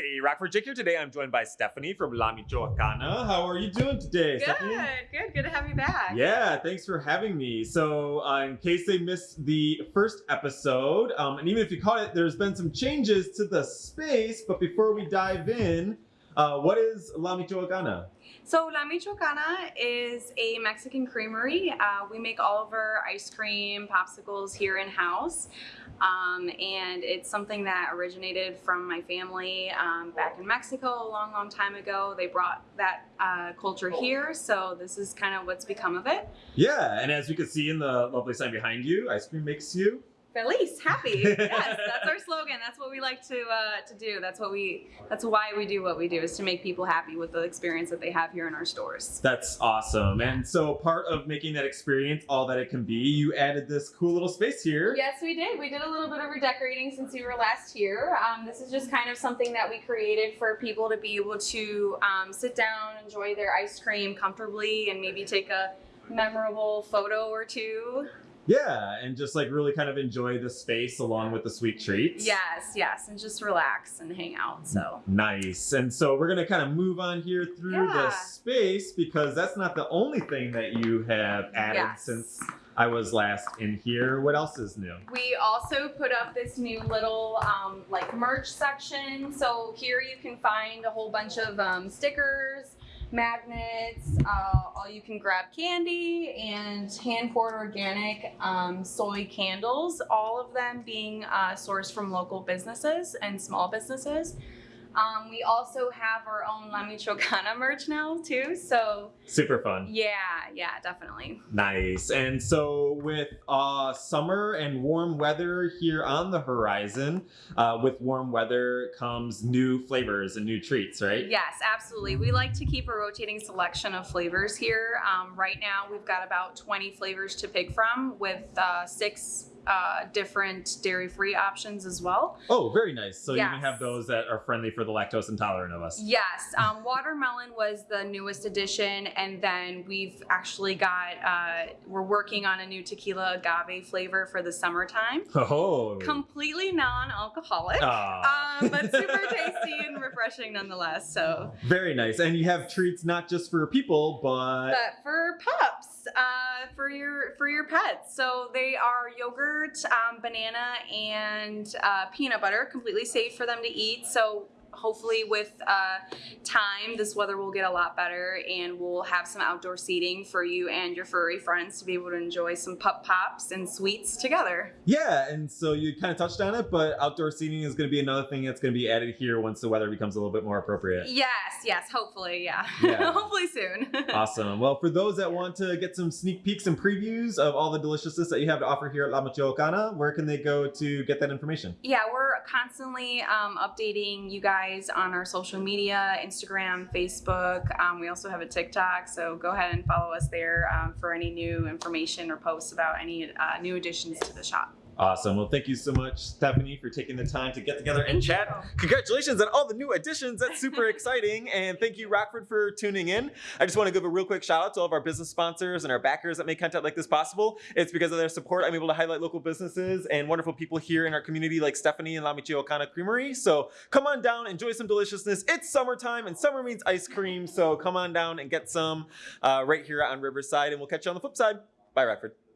Hey, Rockford Jake here. Today I'm joined by Stephanie from La Michoacana. How are you doing today, Good, Stephanie? good, good to have you back. Yeah, thanks for having me. So, uh, in case they missed the first episode, um, and even if you caught it, there's been some changes to the space. But before we dive in, uh, what is La Michoacana? So La Michoacana is a Mexican creamery. Uh, we make all of our ice cream, popsicles here in house, um, and it's something that originated from my family um, back in Mexico a long, long time ago. They brought that uh, culture here, so this is kind of what's become of it. Yeah, and as we can see in the lovely sign behind you, ice cream makes you. Feliz, happy. yes, that's our slogan. That's what we like to uh, to do. That's what we. That's why we do what we do is to make people happy with the experience that they have here in our stores. That's awesome. And so, part of making that experience all that it can be, you added this cool little space here. Yes, we did. We did a little bit of redecorating since we were last here. Um, this is just kind of something that we created for people to be able to um, sit down, enjoy their ice cream comfortably, and maybe take a memorable photo or two. Yeah, and just like really kind of enjoy the space along with the sweet treats. Yes, yes, and just relax and hang out. So Nice. And so we're going to kind of move on here through the space because that's not the only thing that you have added Yes. since I was last in here. What else is new? We also put up this new little um, like merch section. So here you can find a whole bunch of um, stickers, magnets. Uh, all you can grab candy and hand poured organic um, soy candles. All of them being uh, sourced from local businesses and small businesses. Um, we also have our own La Michoacana merch now too. So Super fun. yeah, yeah, definitely. Nice. And so with uh, summer and warm weather here on the horizon, uh, with warm weather comes new flavors and new treats, right? Yes, absolutely. We like to keep a rotating selection of flavors here. Um, right now, we've got about 20 flavors to pick from with uh, six uh, different dairy free options as well. Oh, very nice. So you can have those that are friendly for the lactose intolerant of us. Yes, um, watermelon was the newest addition, and then we've actually got, uh, we're working on a new tequila agave flavor for the summertime. Oh. Completely non alcoholic. Ah. Um, but super tasty and refreshing nonetheless. So, Very nice. And you have treats not just for people, but but for pups, uh, for your for your pets. So they are yogurt, um, banana, and uh, peanut butter, completely safe for them to eat. So hopefully, with uh, time, this weather will get a lot better, and we'll have some outdoor seating for you and your furry friends to be able to enjoy some pup pops and sweets together. yeah, and so you kind of touched on it, but outdoor seating is going to be another thing that's going to be added here once the weather becomes a little bit more appropriate. Yes, yes, hopefully, yeah, Yeah. hopefully soon. Awesome. Well, for those that want to get some sneak peeks and previews of all the deliciousness that you have to offer here at La Michoacana, where can they go to get that information? Yeah, we're constantly um, updating you guys on our social media Instagram, Facebook. Um, we also have a TikTok, so go ahead and follow us there um, for any new information or posts about any uh, new additions to the shop. Awesome. Well, thank you so much, Stephanie, for taking the time to get together and chat. Congratulations on all the new additions. That's super exciting. And thank you, Rockford, for tuning in. I just want to give a real quick shout out to all of our business sponsors and our backers that make content like this possible. It's because of their support I'm able to highlight local businesses and wonderful people here in our community like Stephanie and La Michoacana Creamery. So come on down, enjoy some deliciousness. It's summertime and summer means ice cream. So come on down and get some uh, right here on Riverside. And we'll catch you on the flip side. Bye, Rockford.